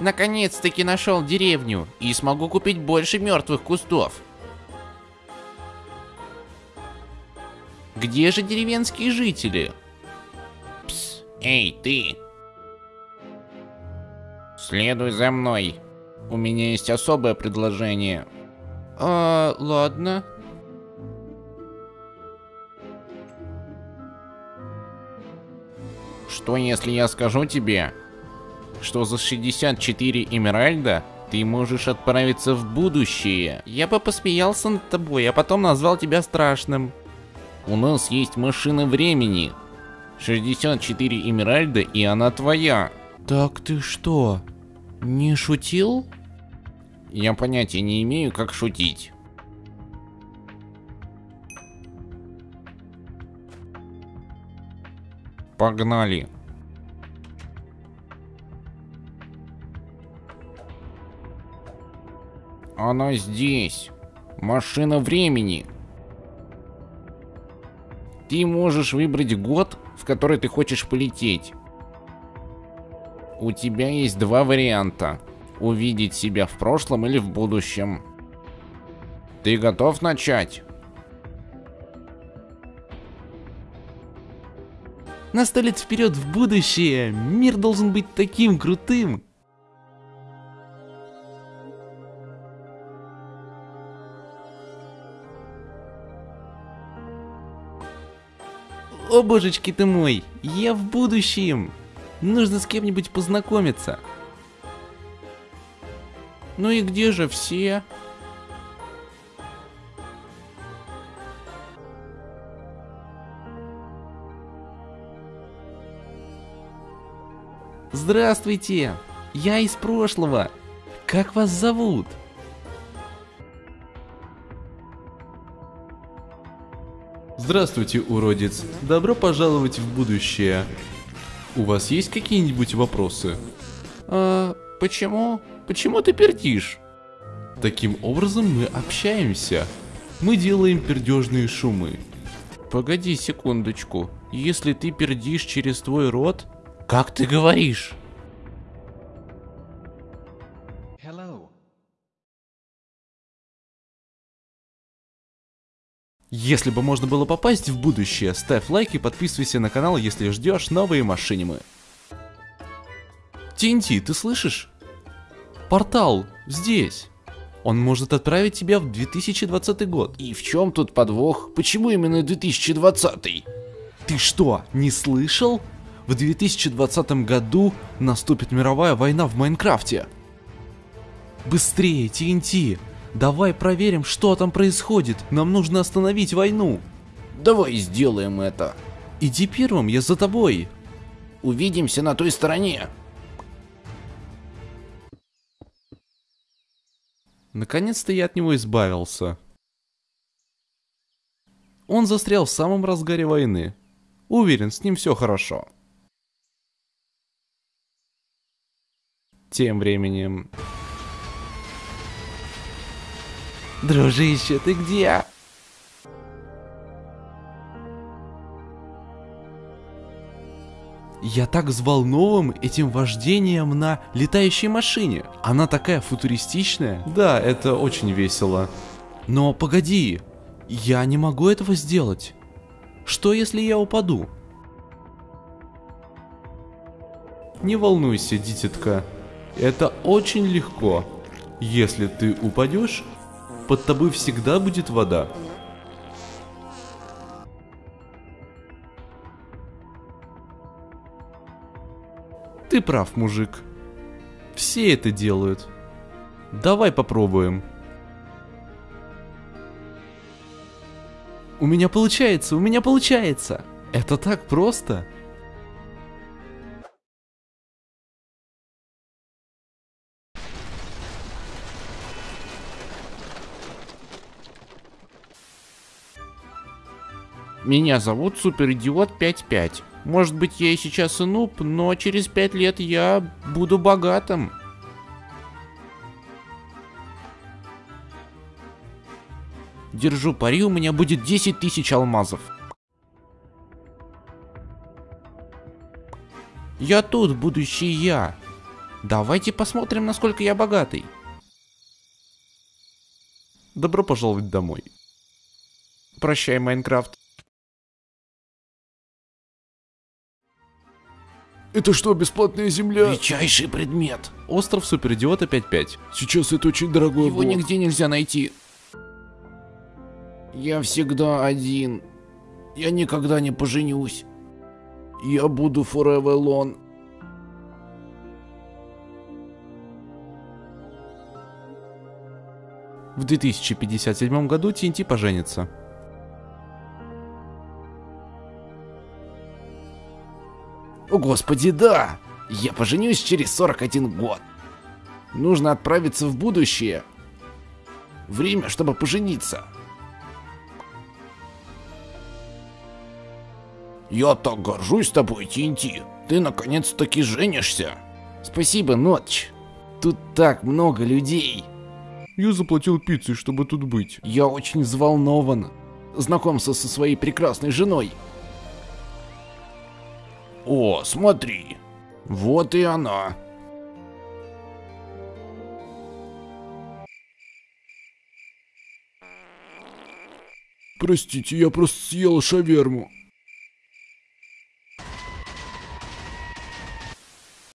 Наконец-таки нашел деревню и смогу купить больше мертвых кустов. Где же деревенские жители? Пс, эй, ты! Следуй за мной. У меня есть особое предложение. А, ладно. Что если я скажу тебе, что за 64 Эмеральда ты можешь отправиться в будущее? Я бы посмеялся над тобой, а потом назвал тебя страшным. У нас есть машина времени. 64 Эмеральда и она твоя. Так ты что, не шутил? Я понятия не имею, как шутить. Погнали. Она здесь. Машина времени. Ты можешь выбрать год, в который ты хочешь полететь. У тебя есть два варианта. Увидеть себя в прошлом или в будущем. Ты готов начать? На сто лет вперед в будущее! Мир должен быть таким крутым! О божечки ты мой, я в будущем! Нужно с кем-нибудь познакомиться. Ну и где же все? Здравствуйте! Я из прошлого. Как вас зовут? Здравствуйте, уродец. Добро пожаловать в будущее. У вас есть какие-нибудь вопросы? А, почему? Почему ты пердишь? Таким образом мы общаемся. Мы делаем пердежные шумы. Погоди секундочку. Если ты пердишь через твой рот, как ты говоришь? Если бы можно было попасть в будущее, ставь лайк и подписывайся на канал, если ждешь новые машинимы. TNT, ты слышишь? Портал, здесь. Он может отправить тебя в 2020 год. И в чем тут подвох? Почему именно 2020? Ты что, не слышал? В 2020 году наступит мировая война в Майнкрафте. Быстрее, TNT! Давай проверим, что там происходит. Нам нужно остановить войну. Давай сделаем это. Иди первым, я за тобой. Увидимся на той стороне. Наконец-то я от него избавился. Он застрял в самом разгаре войны. Уверен, с ним все хорошо. Тем временем... Дружище, ты где? Я так взволнован этим вождением на летающей машине. Она такая футуристичная. Да, это очень весело. Но погоди, я не могу этого сделать. Что если я упаду? Не волнуйся, дитятка. Это очень легко. Если ты упадешь, под тобой всегда будет вода. Ты прав, мужик. Все это делают. Давай попробуем. У меня получается, у меня получается. Это так просто. Меня зовут Суперидиот 55. Может быть я и сейчас и нуб, но через 5 лет я буду богатым. Держу пари, у меня будет 10 тысяч алмазов. Я тут, будущий я. Давайте посмотрим, насколько я богатый. Добро пожаловать домой. Прощай, Майнкрафт. Это что, бесплатная земля? Редчайший предмет. Остров Суперидиота 5.5. Сейчас это очень дорогой Его блок. нигде нельзя найти. Я всегда один. Я никогда не поженюсь. Я буду forever alone. В 2057 году TNT поженится. О господи, да! Я поженюсь через 41 год. Нужно отправиться в будущее. Время, чтобы пожениться. Я так горжусь тобой, Тинти. Ты наконец-таки женишься. Спасибо, Нотч. Тут так много людей. Я заплатил пиццей, чтобы тут быть. Я очень взволнован. Знакомство со своей прекрасной женой. О, смотри. Вот и она. Простите, я просто съел шаверму.